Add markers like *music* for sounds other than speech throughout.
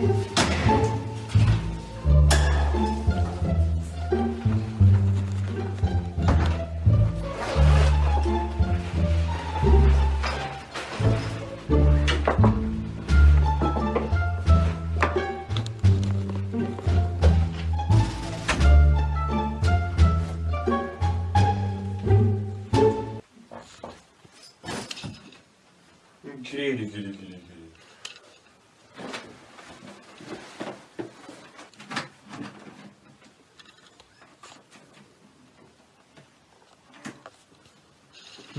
Gülü gülü gülü.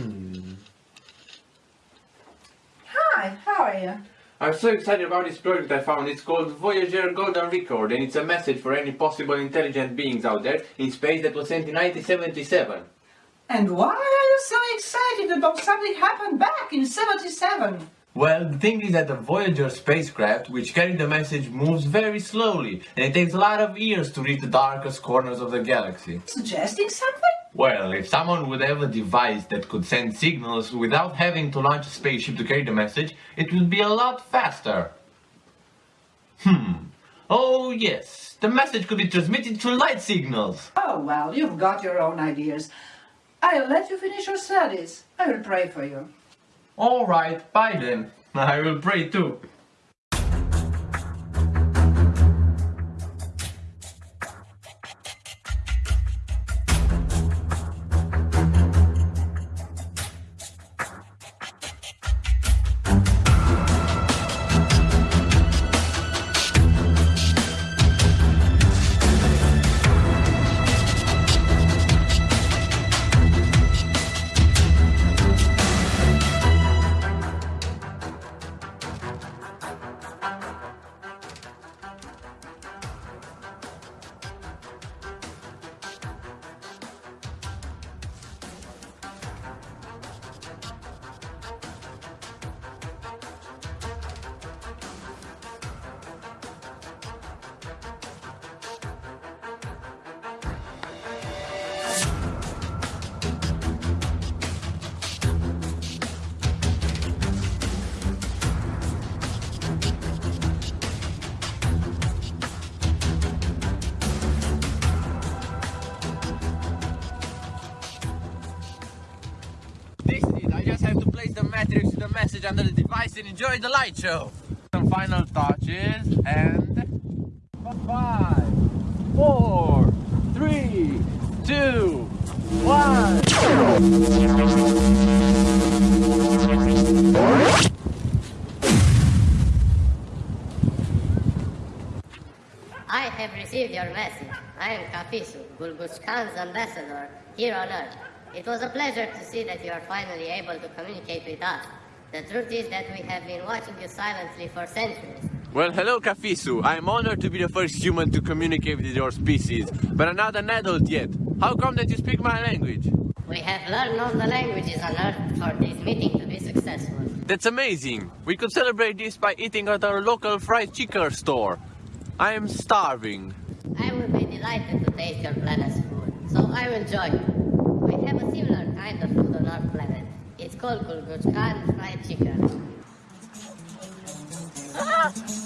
Giri. Hi, how are you? I'm so excited about this project I found. It's called Voyager Golden Record and it's a message for any possible intelligent beings out there in space that was sent in 1977. And why are you so excited about something happened back in 77? Well, the thing is that the Voyager spacecraft, which carried the message, moves very slowly, and it takes a lot of years to reach the darkest corners of the galaxy. Suggesting something? Well, if someone would have a device that could send signals without having to launch a spaceship to carry the message, it would be a lot faster. Hmm. Oh, yes. The message could be transmitted through light signals. Oh, well, you've got your own ideas. I'll let you finish your studies. I will pray for you. All right, bye then. *laughs* I will pray too. Just have to place the matrix to the message under the device and enjoy the light show. Some final touches and five, four, three, two, one. I have received your message. I am Kafisu, Gulguch ambassador here on Earth. It was a pleasure to see that you are finally able to communicate with us. The truth is that we have been watching you silently for centuries. Well, hello, Kafisu. I'm honored to be the first human to communicate with your species, but I'm not an adult yet. How come that you speak my language? We have learned all the languages on Earth for this meeting to be successful. That's amazing. We could celebrate this by eating at our local fried chicken store. I am starving. I will be delighted to taste your planet's food, so I will join you. We have a similar kind of food on our planet. It's called Gulguch Khan fried chicken. *laughs*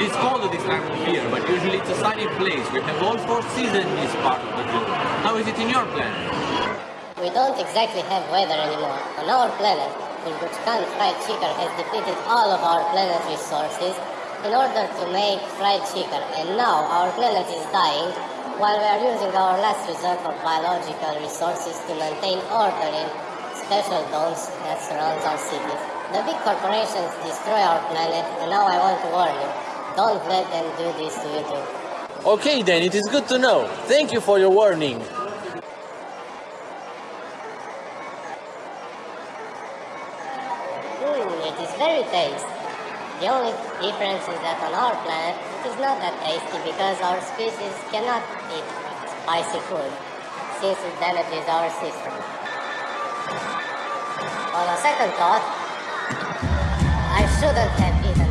It is at this time of year, but usually it's a sunny place. We have all four seasons in this part of the globe. How is it in your planet? We don't exactly have weather anymore. On our planet, Gulguch Khan fried chicken has depleted all of our planet's resources in order to make fried chicken. And now our planet is dying while we are using our last reserve of biological resources to maintain order in special domes that surround our cities. The big corporations destroy our planet and now I want to warn you. Don't let them do this to you too. Okay then, it is good to know. Thank you for your warning. Hmm, it is very tasty. The only difference is that on our planet it is not that tasty because our species cannot eat spicy food since it damages our system. On a second thought, I shouldn't have eaten